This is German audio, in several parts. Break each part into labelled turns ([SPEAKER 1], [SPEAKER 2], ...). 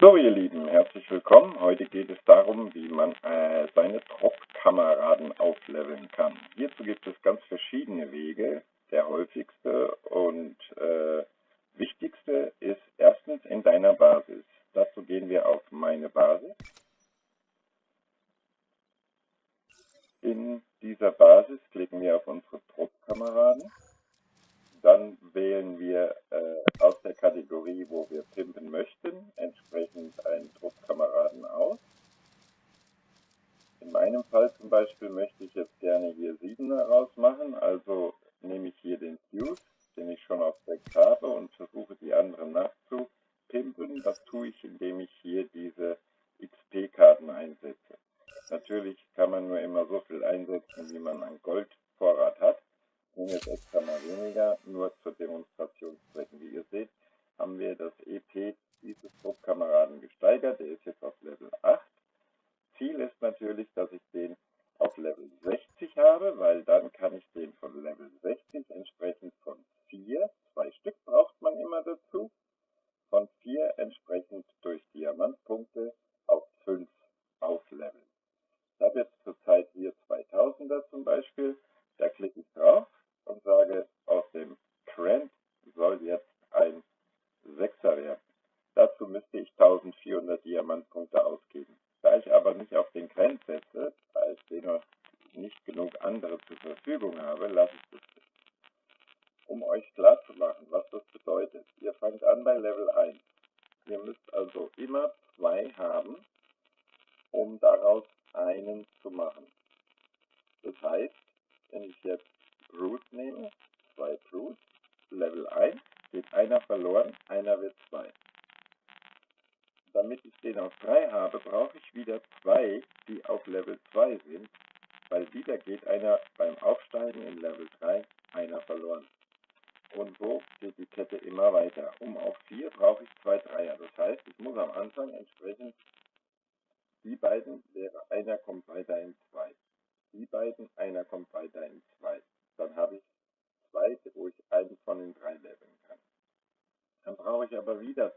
[SPEAKER 1] So, ihr Lieben, herzlich willkommen. Heute geht es darum, wie man äh, seine Druckkameraden aufleveln kann. Hierzu gibt es ganz verschiedene Wege. Der häufigste und äh, wichtigste ist erstens in deiner Basis. Dazu gehen wir auf meine Basis. In dieser Basis klicken wir auf unsere Druckkameraden dann wählen wir äh, aus der Kategorie, wo wir pimpen möchten, entsprechend einen Druckkameraden aus. In meinem Fall zum Beispiel möchte ich jetzt gerne hier 7er rausmachen, also nehme ich hier den Fuse, den ich schon auf 6 habe und versuche die anderen nachzupimpen. Das tue ich, indem ich Ziel ist natürlich, dass ich den auf Level 60 habe, weil dann kann ich den von Level 60 entsprechend von 4, zwei Stück braucht man immer dazu, von 4 entsprechend durch Diamantpunkte auf 5 aufleveln. Ich habe jetzt zurzeit hier 2000er zum Beispiel, da klicke ich drauf und sage Ihr müsst also immer zwei haben, um daraus einen zu machen. Das heißt, wenn ich jetzt Root nehme, zwei Root, Level 1, geht einer verloren, einer wird 2. Damit ich den auf 3 habe, brauche ich wieder zwei, die auf Level 2 sind, weil wieder geht einer beim Aufbau aber wieder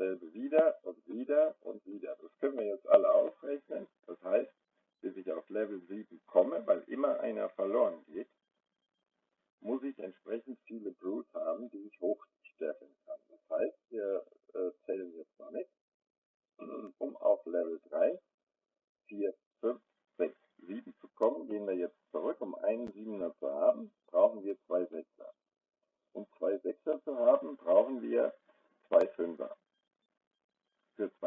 [SPEAKER 1] dasselbe wieder und wieder und wieder. Das können wir jetzt alle ausrechnen.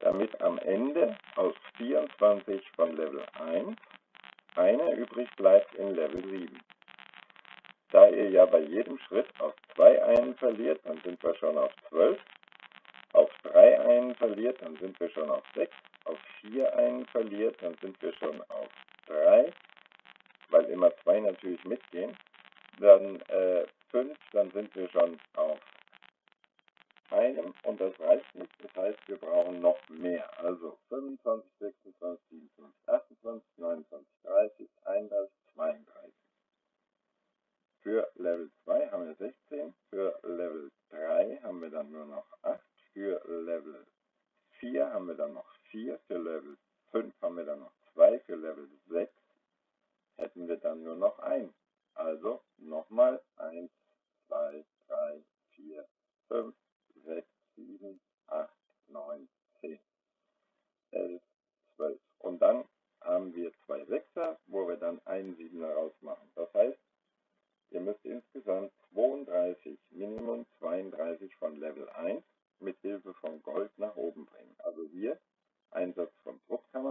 [SPEAKER 1] damit am Ende aus 24 von Level 1 eine übrig bleibt in Level 7. Da ihr ja bei jedem Schritt auf 2 einen verliert, dann sind wir schon auf 12. Auf 3 einen verliert, dann sind wir schon auf 6. Auf 4 einen verliert, dann sind wir schon auf 3, weil immer 2 natürlich mitgehen. Dann 5, äh, dann sind wir schon auf einem und das reicht nicht. Das heißt, wir brauchen noch mehr. Also 25, 26, 27, 28, 29, 30,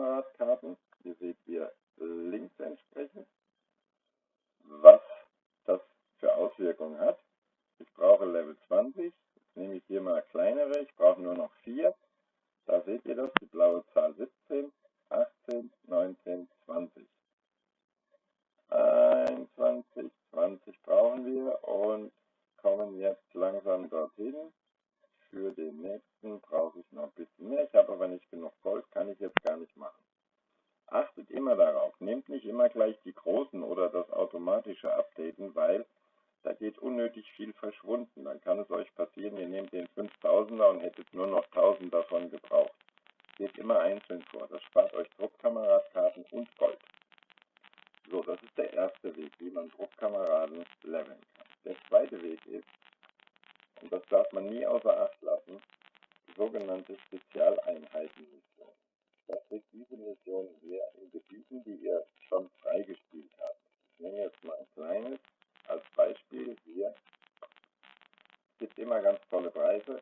[SPEAKER 1] Fahrradkarten. Hier seht ihr links entsprechend, was das für Auswirkungen hat. Ich brauche Level 20. Jetzt nehme ich hier mal kleinere. Ich brauche nur noch 4. Da seht ihr das, die blaue Zahl 17, 18, 19, 20. 21, 20 brauchen wir und kommen jetzt langsam dorthin. Für den nächsten brauche ich noch ein bisschen mehr. Tausender und hättet nur noch tausend davon gebraucht. Geht immer einzeln vor, das spart euch Druckkameras, Karten und Gold. So, das ist der erste Weg, wie man Druckkameraden leveln kann. Der zweite Weg ist, und das darf man nie außer Acht lassen, sogenannte Spezialeinheitenmission. Das kriegt diese Mission sehr in Gebieten, die ihr schon freigespielt habt. Ich nehme jetzt mal ein kleines als Beispiel hier. Es gibt immer ganz tolle Preise.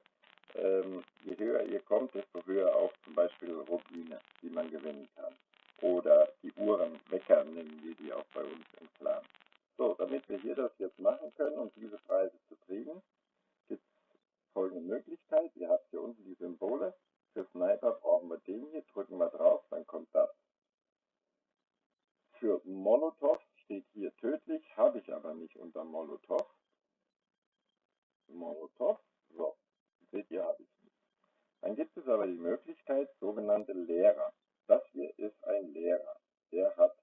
[SPEAKER 1] Wirklichkeit sogenannte Lehrer. Das hier ist ein Lehrer. Der hat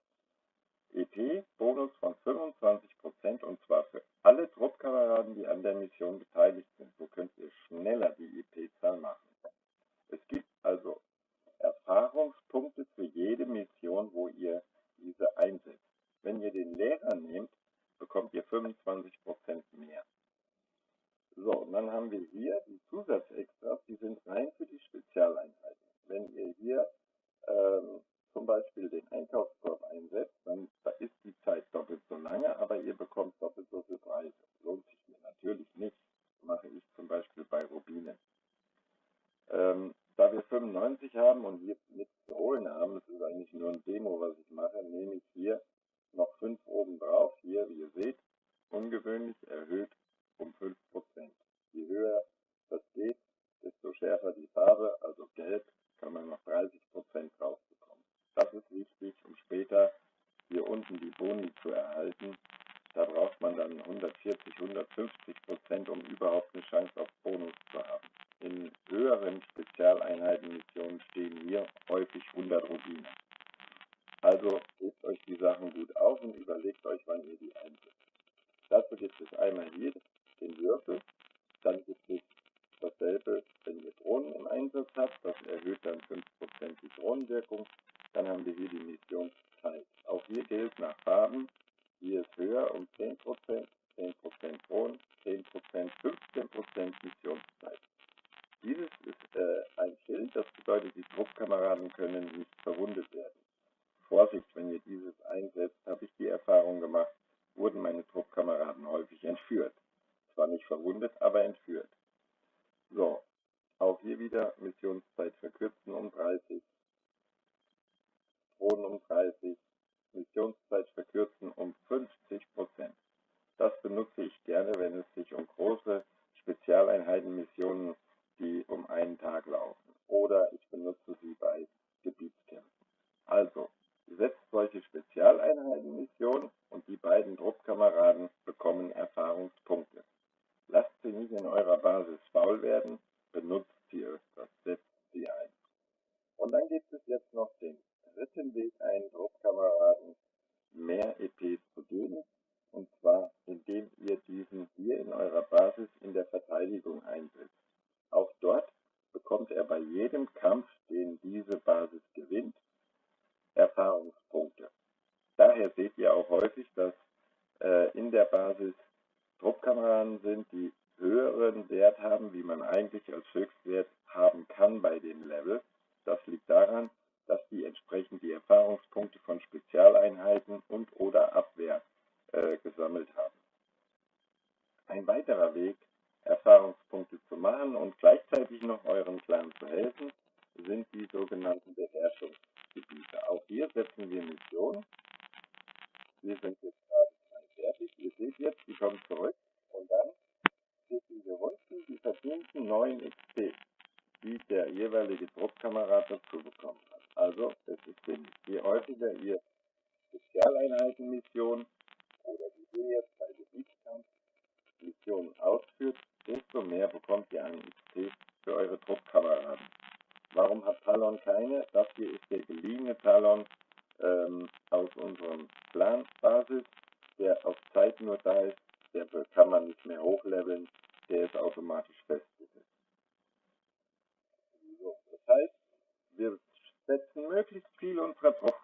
[SPEAKER 1] EP-Bonus von 25% und zwar für alle Truppkameraden, die an der Mission beteiligt sind. So könnt ihr schneller die EP-Zahl machen. Es gibt also Erfahrungspunkte für jede Mission, wo ihr diese einsetzt. Wenn ihr den Lehrer nehmt, bekommt ihr 25% mehr. So, und dann haben wir hier die Zusatzextras, die sind rein für die Spezialeinheiten. Wenn ihr hier ähm, zum Beispiel den Einkaufskorb einsetzt, dann ist die Zeit doppelt so lange, aber ihr bekommt doppelt so viel Preis. Lohnt sich mir natürlich nicht. Mache ich zum Beispiel bei Rubine. Ähm, da wir 95 haben und hier nichts zu holen haben, das ist eigentlich nur ein Demo, was ich mache, nehme ich hier noch 5 oben drauf. Hier, wie ihr seht, ungewöhnlich erhöht um 5 Je höher das geht, desto schärfer die Farbe, also gelb, kann man noch 30 Prozent rausbekommen. Das ist wichtig, um später hier unten die Boni zu erhalten. Da braucht man dann 140, 150 um überhaupt eine Chance auf Bonus zu haben. In höheren Spezialeinheitenmissionen stehen hier häufig 100 Rubine. Also gebt euch die Sachen gut auf und überlegt euch, wann ihr die einsetzt. Dazu gibt es einmal jedes den Würfel, dann ist es dasselbe, wenn ihr Drohnen im Einsatz habt, das erhöht dann 5% die Drohnenwirkung, dann haben wir hier die Mission Auch hier gilt nach Farben, hier ist höher um 10%, 10% Drohnen, 10%, 15% Missionszeit. Dieses ist äh, ein Schild, das bedeutet, die Druckkameraden können nicht verwundet werden. Vorsicht, wenn ihr dieses einsetzt, habe ich die Erfahrung gemacht, wurden meine Druckkameraden häufig entführt. Zwar nicht verwundet, aber entführt. So, auch hier wieder Missionszeit verkürzen um 30. Drohnen um 30. in eurer Basis faul werden Weg, Erfahrungspunkte zu machen und gleichzeitig noch euren Clan zu helfen, sind die sogenannten Beherrschungsgebiete. Auch hier setzen wir Missionen. Wir sind jetzt gerade fertig. Ihr seht jetzt, die kommen zurück und dann steht diese unten die verdienten neuen XP, die der jeweilige Druckkamerad dazu bekommen hat. Also, es ist sinnig. Je häufiger ihr Spezialeinheitenmissionen oder die wir jetzt Aktionen ausführt, desto mehr bekommt ihr an XP für eure Truppkameraden. Warum hat Talon keine? Das hier ist der geliehene Talon ähm, aus unserem Clan-Basis, der auf Zeit nur da ist, der kann man nicht mehr hochleveln, der ist automatisch festgesetzt. So, das heißt, wir setzen möglichst viel unserer Truppe